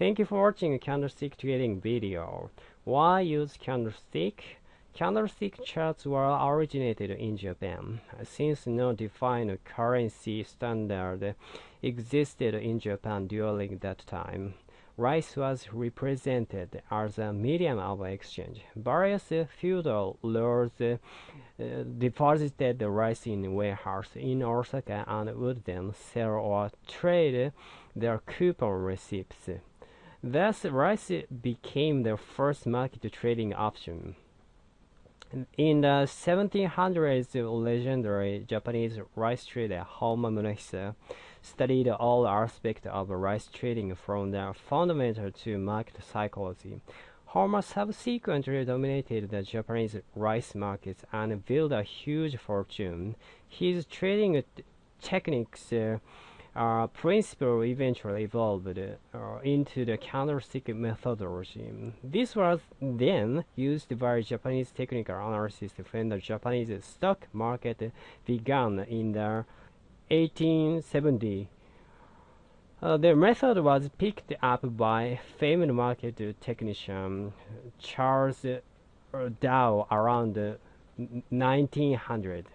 Thank you for watching candlestick trading video. Why use candlestick? Candlestick charts were originated in Japan. Since no defined currency standard existed in Japan during that time, rice was represented as a medium of exchange. Various feudal lords uh, deposited rice in warehouse in Osaka and would then sell or trade their coupon receipts. Thus, rice became the first market trading option. In the 1700s, the legendary Japanese rice trader Honma Munehisa studied all aspects of rice trading from the fundamental to market psychology. Honma subsequently dominated the Japanese rice markets and built a huge fortune. His trading techniques uh, uh, principle eventually evolved uh, into the candlestick methodology. This was then used by Japanese technical analysts when the Japanese stock market began in the 1870. Uh, the method was picked up by famed market technician Charles Dow around 1900.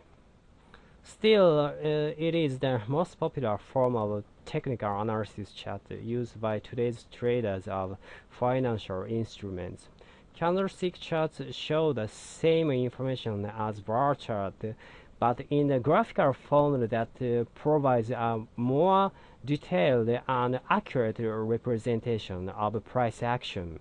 Still, uh, it is the most popular form of technical analysis chart used by today's traders of financial instruments. Candlestick charts show the same information as bar chart, but in a graphical form that uh, provides a more detailed and accurate representation of price action.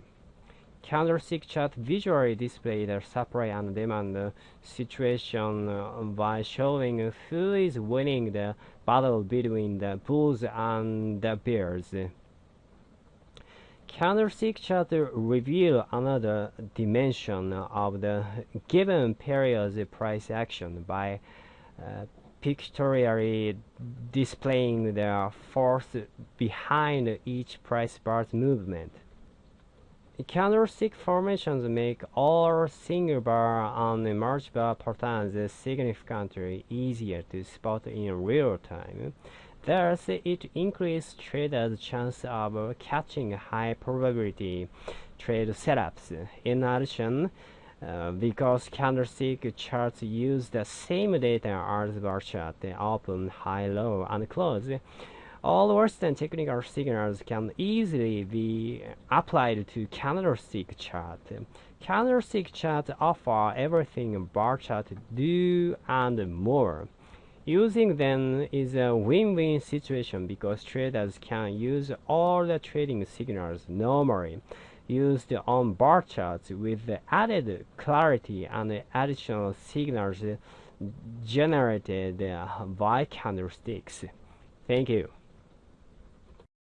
Candlestick chart visually display the supply and demand situation by showing who is winning the battle between the bulls and the bears. Candlestick chart reveal another dimension of the given period's price action by uh, pictorially displaying the force behind each price bar's movement. Candlestick formations make all single bar and merge bar patterns significantly easier to spot in real time. Thus, it increases traders' chance of catching high probability trade setups. In addition, uh, because candlestick charts use the same data as bar chart, they open, high, low, and close, all Western technical signals can easily be applied to candlestick chart. Candlestick chart offer everything bar chart do and more. Using them is a win-win situation because traders can use all the trading signals normally used on bar charts with added clarity and additional signals generated by candlesticks. Thank you.